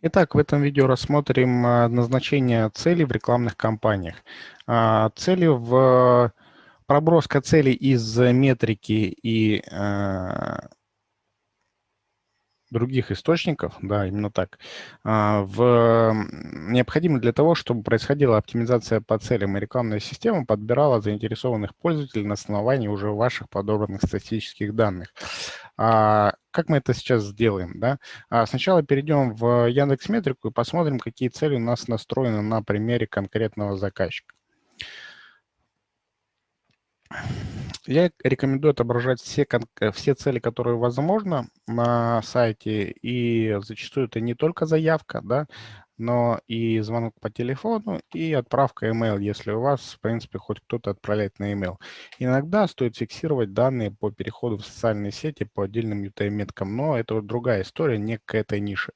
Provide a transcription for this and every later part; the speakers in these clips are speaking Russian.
Итак, в этом видео рассмотрим а, назначение целей в рекламных кампаниях. А, цели в проброска целей из метрики и а, других источников, да, именно так, в, необходимо для того, чтобы происходила оптимизация по целям, и рекламная система подбирала заинтересованных пользователей на основании уже ваших подобранных статистических данных. А, как мы это сейчас сделаем? Да? А, сначала перейдем в Яндекс Метрику и посмотрим, какие цели у нас настроены на примере конкретного заказчика. Я рекомендую отображать все, все цели, которые возможно на сайте, и зачастую это не только заявка, да, но и звонок по телефону, и отправка email, если у вас, в принципе, хоть кто-то отправляет на email. Иногда стоит фиксировать данные по переходу в социальные сети по отдельным UTM-меткам, но это вот другая история, не к этой нише.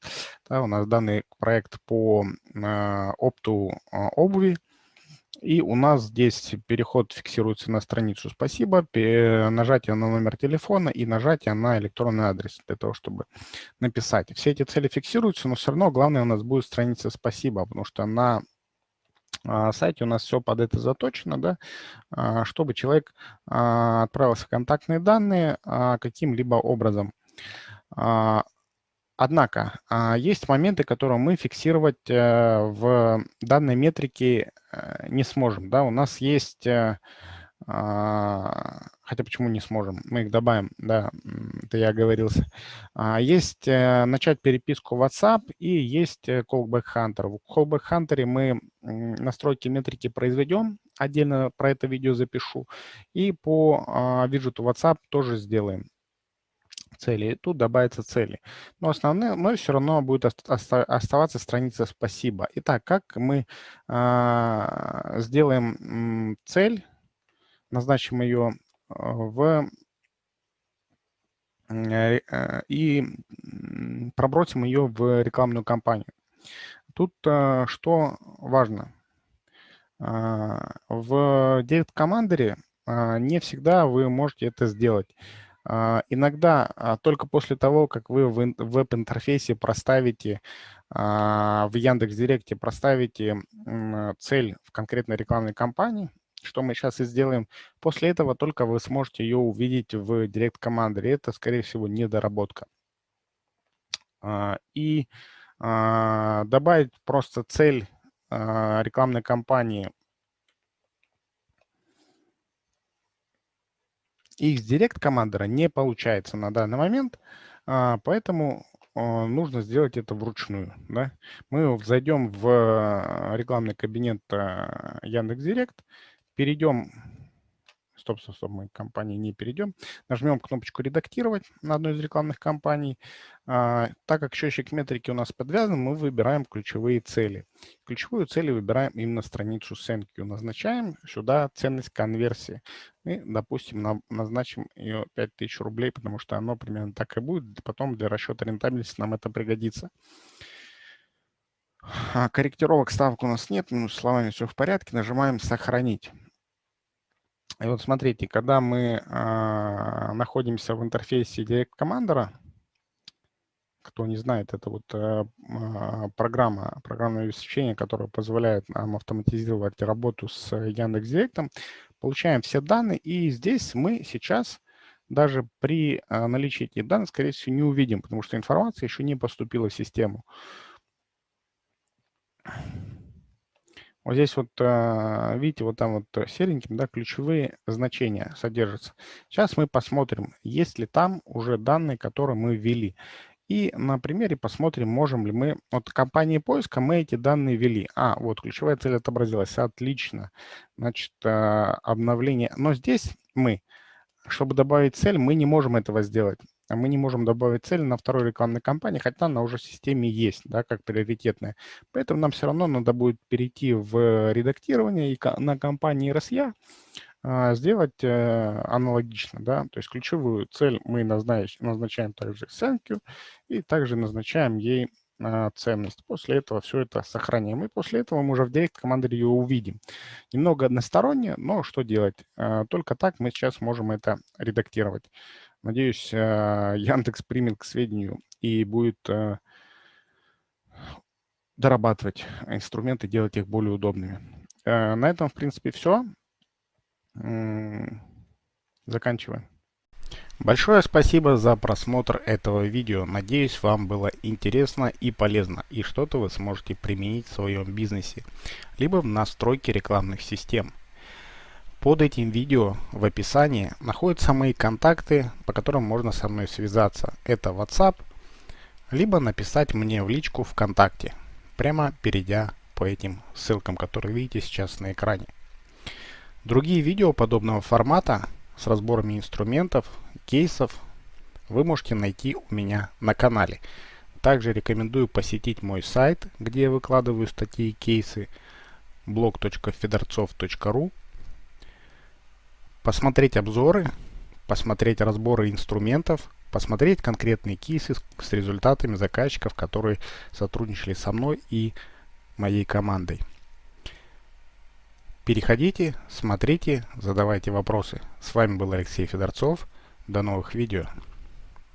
Да, у нас данный проект по э, опту э, обуви, и у нас здесь переход фиксируется на страницу «Спасибо», нажатие на номер телефона и нажатие на электронный адрес для того, чтобы написать. Все эти цели фиксируются, но все равно главное у нас будет страница «Спасибо», потому что на а, сайте у нас все под это заточено, да, а, чтобы человек а, отправился в контактные данные каким-либо образом. Однако а, есть моменты, которые мы фиксировать э, в данной метрике э, не сможем. Да? У нас есть, э, а, хотя почему не сможем, мы их добавим, да, это я оговорился. А, есть начать переписку WhatsApp и есть Callback Hunter. В Callback Hunter мы настройки метрики произведем, отдельно про это видео запишу, и по виджету WhatsApp тоже сделаем цели, и тут добавятся цели. Но основные, но все равно будет оставаться страница «Спасибо». Итак, как мы а, сделаем цель, назначим ее а, в э, и пробросим ее в рекламную кампанию. Тут а, что важно. В Date Commander не всегда вы можете это сделать. А, иногда а, только после того, как вы в веб-интерфейсе проставите, а, в Яндекс.Директе проставите цель в конкретной рекламной кампании, что мы сейчас и сделаем, после этого только вы сможете ее увидеть в Директ командере. Это, скорее всего, недоработка. И добавить просто цель рекламной кампании X-Direct командера не получается на данный момент, а, поэтому а, нужно сделать это вручную. Да? Мы зайдем в а, рекламный кабинет Яндекс.Директ, перейдем стоп, стоп, стоп, мы к компании не перейдем. Нажмем кнопочку «Редактировать» на одной из рекламных кампаний. А, так как счетчик метрики у нас подвязан, мы выбираем ключевые цели. Ключевую цель выбираем именно страницу SendQ. Назначаем сюда ценность конверсии. И, допустим, на, назначим ее 5000 рублей, потому что оно примерно так и будет. Потом для расчета рентабельности нам это пригодится. А, корректировок ставок у нас нет, минус словами все в порядке. Нажимаем «Сохранить». И вот смотрите, когда мы э, находимся в интерфейсе Direct Commander, кто не знает, это вот э, программа, программное обеспечение, которое позволяет нам автоматизировать работу с Яндекс.Директом, получаем все данные, и здесь мы сейчас даже при наличии этих данных, скорее всего, не увидим, потому что информация еще не поступила в систему. Вот здесь вот, а, видите, вот там вот сереньким, да, ключевые значения содержатся. Сейчас мы посмотрим, есть ли там уже данные, которые мы ввели. И на примере посмотрим, можем ли мы... Вот компании поиска мы эти данные ввели. А, вот ключевая цель отобразилась. Отлично. Значит, а, обновление. Но здесь мы, чтобы добавить цель, мы не можем этого сделать. А мы не можем добавить цель на второй рекламной кампании, хотя она уже в системе есть, да, как приоритетная. Поэтому нам все равно надо будет перейти в редактирование и на компании RSA а, сделать э, аналогично, да, то есть ключевую цель мы назначаем, также thank и также назначаем ей а, ценность. После этого все это сохраняем. И после этого мы уже в команде ее увидим. Немного односторонне, но что делать? Только так мы сейчас можем это редактировать. Надеюсь, э, Яндекс примет к сведению и будет э, дорабатывать инструменты, делать их более удобными. Э, на этом, в принципе, все. Заканчиваем. Большое спасибо за просмотр этого видео. Надеюсь, вам было интересно и полезно, и что-то вы сможете применить в своем бизнесе, либо в настройке рекламных систем. Под этим видео в описании находятся мои контакты, по которым можно со мной связаться. Это WhatsApp, либо написать мне в личку ВКонтакте, прямо перейдя по этим ссылкам, которые видите сейчас на экране. Другие видео подобного формата с разборами инструментов, кейсов вы можете найти у меня на канале. Также рекомендую посетить мой сайт, где я выкладываю статьи и кейсы blog.fedorцов.ru посмотреть обзоры, посмотреть разборы инструментов, посмотреть конкретные кейсы с результатами заказчиков, которые сотрудничали со мной и моей командой. Переходите, смотрите, задавайте вопросы. С вами был Алексей Федорцов. До новых видео.